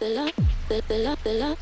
the love, the, the love, the love.